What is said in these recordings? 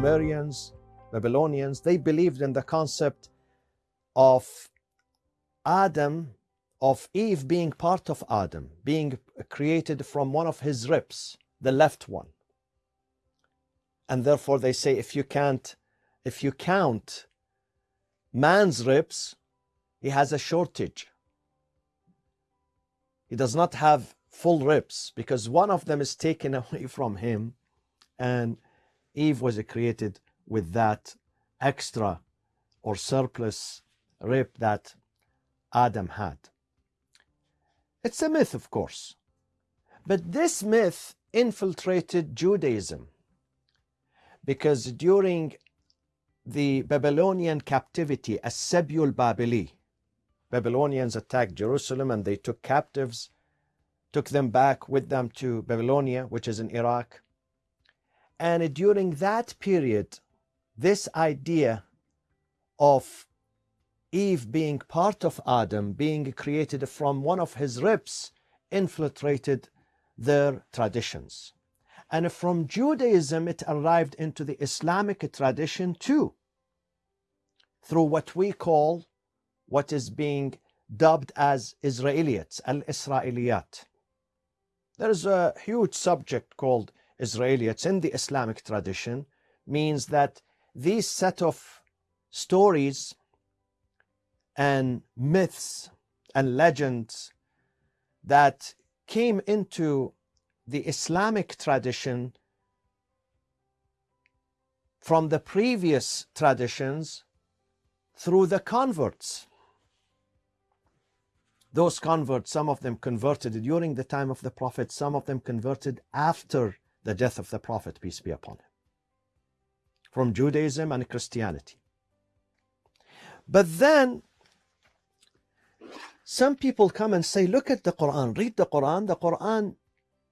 Sumerians, Babylonians, they believed in the concept of Adam, of Eve being part of Adam, being created from one of his ribs, the left one. And therefore they say if you can't, if you count man's ribs, he has a shortage. He does not have full ribs because one of them is taken away from him and Eve was created with that extra or surplus rib that Adam had. It's a myth, of course. But this myth infiltrated Judaism because during the Babylonian captivity, As-Sabyul Babili, Babylonians attacked Jerusalem and they took captives, took them back with them to Babylonia, which is in Iraq. And during that period, this idea of Eve being part of Adam, being created from one of his ribs, infiltrated their traditions. And from Judaism, it arrived into the Islamic tradition too, through what we call, what is being dubbed as Israelites, Al-Israeliyat. There is a huge subject called Israelites in the Islamic tradition, means that these set of stories and myths and legends that came into the Islamic tradition from the previous traditions through the converts. Those converts, some of them converted during the time of the Prophet, some of them converted after the death of the Prophet, peace be upon him, from Judaism and Christianity. But then some people come and say, look at the Quran, read the Quran. The Quran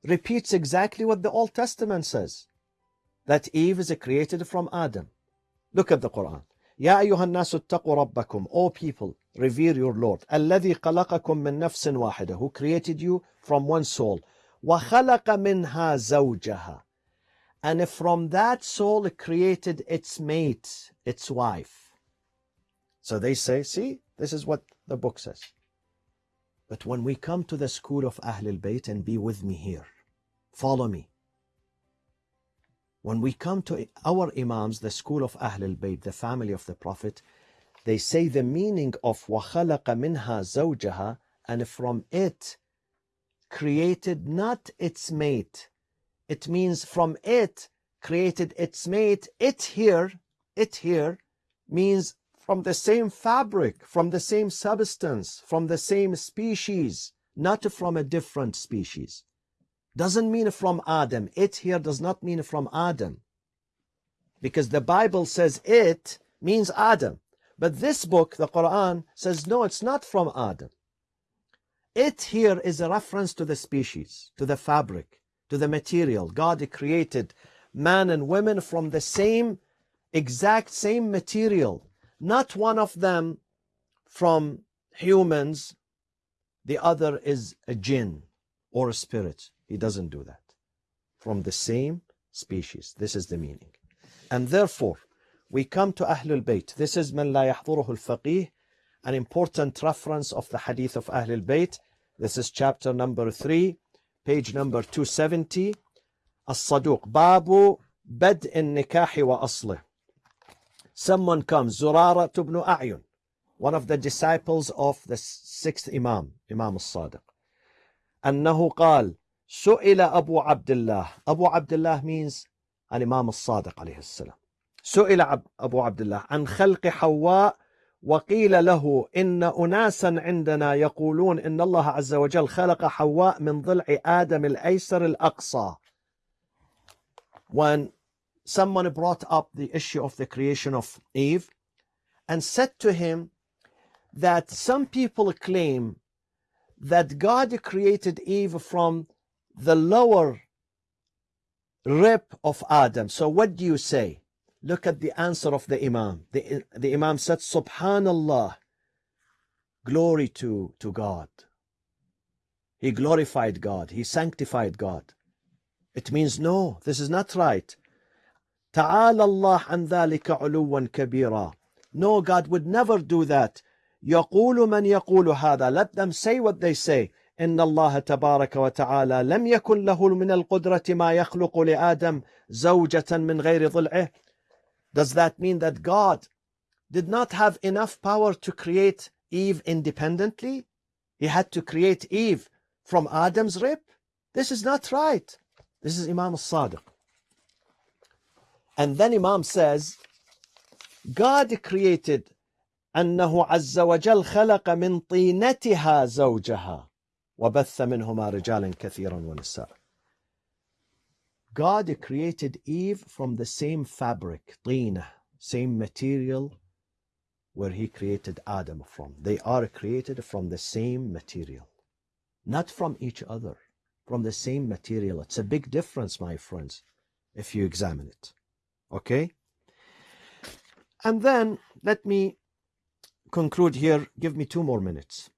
repeats exactly what the Old Testament says, that Eve is created from Adam. Look at the Quran. يا أيها الناس اتقوا ربكم O people, revere your Lord. الذي خلقكم من نفس واحدة Who created you from one soul. وخلق منها زوجها And from that soul created its mate, its wife. So they say, see, this is what the book says. But when we come to the school of Ahlul Bayt and be with me here, follow me. When we come to our Imams, the school of Ahlul Bayt, the family of the Prophet, they say the meaning of وَخَلَقَ مِنْهَا زَوْجَهَا and from it created not its mate. It means from it created its mate. It here, it here means from the same fabric, from the same substance, from the same species, not from a different species. Doesn't mean from Adam. It here does not mean from Adam. Because the Bible says it means Adam. But this book, the Quran, says no, it's not from Adam. It here is a reference to the species, to the fabric, to the material. God created man and women from the same, exact same material not one of them from humans, the other is a jinn or a spirit. He doesn't do that. From the same species. This is the meaning. And therefore, we come to Ahlul Bayt. This is من لا يحضره الفقيه, an important reference of the hadith of Ahlul Bayt. This is chapter number 3, page number 270. الصدوق باب بدء النكاح وأصله someone comes, Zurara ibn A'yun, one of the disciples of the sixth Imam, Imam al-Sadiq. أنه قال سئل أبو عبد الله أبو عبد الله means الإمام الصادق عليه السلام سئل أبو عبد الله عن خلق حواء وقيل له إن أناسا عندنا يقولون إن الله عز وجل خلق حواء من ضلع آدم الأيسر الأقصى when someone brought up the issue of the creation of Eve and said to him that some people claim that God created Eve from the lower rib of Adam. So what do you say? Look at the answer of the Imam. The, the Imam said, Subhanallah, glory to, to God. He glorified God. He sanctified God. It means, no, this is not right. تعالى الله عن ذلك علوا كبيرا No, God would never do that. يقول من يقول هذا. Let them say what they say. إن الله تبارك وتعالى لم يكن له من القدرة ما يخلق لآدم زوجة من غير ضلعه. Does that mean that God did not have enough power to create Eve independently? He had to create Eve from Adam's rib? This is not right. This is Imam al-Sadiq. And then Imam says, God created أنه عز وجل خلق من طينتها زوجها وبث منهما رجالا كثيرا ونساء. God created Eve from the same fabric, طينة, same material where he created Adam from. They are created from the same material, not from each other, from the same material. It's a big difference, my friends, if you examine it. Okay? And then let me conclude here. Give me two more minutes.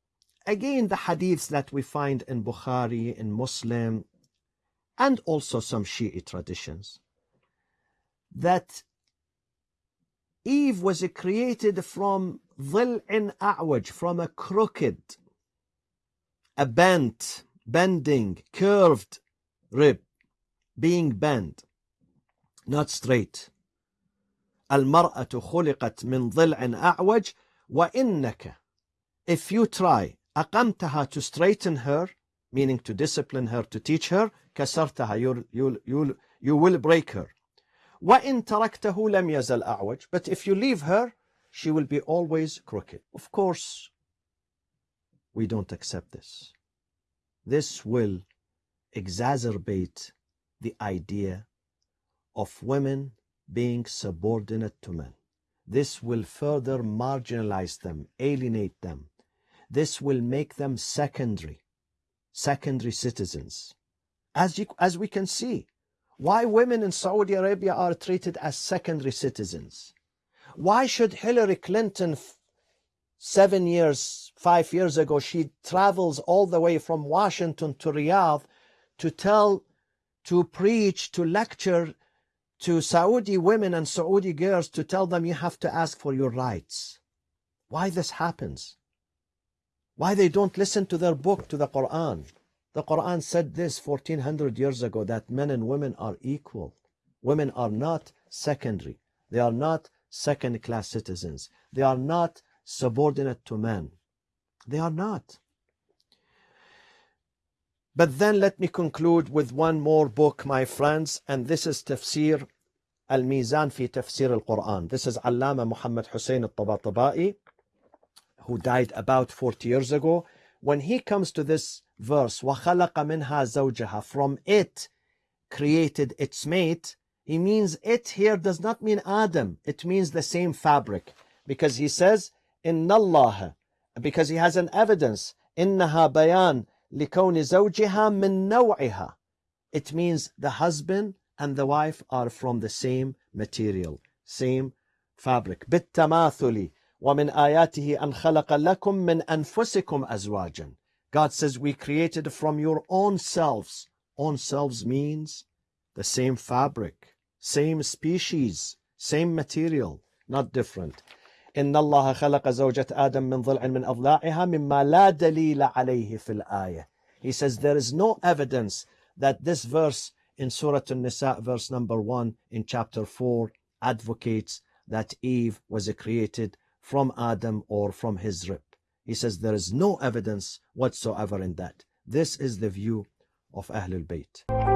Again, the hadiths that we find in Bukhari, in Muslim, and also some Shi'i traditions, that Eve was created from ضلع أعوج, from a crooked, a bent, bending, curved rib, being bent, not straight. المرأة خلقت من ضلع أعوج وإنك if you try أقمتها to straighten her meaning to discipline her to teach her كسرتها you'll, you'll, you'll, you will break her وإن تركته لم يزل أعوج but if you leave her she will be always crooked of course we don't accept this this will exacerbate the idea of women being subordinate to men. This will further marginalize them, alienate them. This will make them secondary, secondary citizens. As, you, as we can see, why women in Saudi Arabia are treated as secondary citizens. Why should Hillary Clinton, seven years, five years ago, she travels all the way from Washington to Riyadh to tell, to preach, to lecture to Saudi women and Saudi girls to tell them you have to ask for your rights. Why this happens? Why they don't listen to their book, to the Quran? The Quran said this 1400 years ago that men and women are equal. Women are not secondary. They are not second class citizens. They are not subordinate to men. They are not. But then let me conclude with one more book, my friends, and this is Tafsir Al-Mizan fi Tafsir al-Quran. This is Allama Muhammad Hussein al-Tabatabai, who died about 40 years ago. When he comes to this verse, وَخَلَقَ مِنْهَا زَوْجَهَا From it created its mate, he means it here does not mean Adam. It means the same fabric. Because he says, إِنَّ اللَّهَ Because he has an evidence. إِنَّهَا بَيَانٍ لكون زوجها من نوعها. It means the husband and the wife are from the same material, same fabric. بالتماثل ومن آياته أن خلق لكم من أنفسكم أزواجا. God says we created from your own selves. Own selves means the same fabric, same species, same material, not different. إن الله خلق زوجة آدم من ضلع من أضلاعها مما لا دليل عليه في الآية. He says there is no evidence that this verse in Surah An-Nisa verse number 1 in chapter 4 advocates that Eve was created from Adam or from his rib. He says there is no evidence whatsoever in that. This is the view of Ahlul Bayt.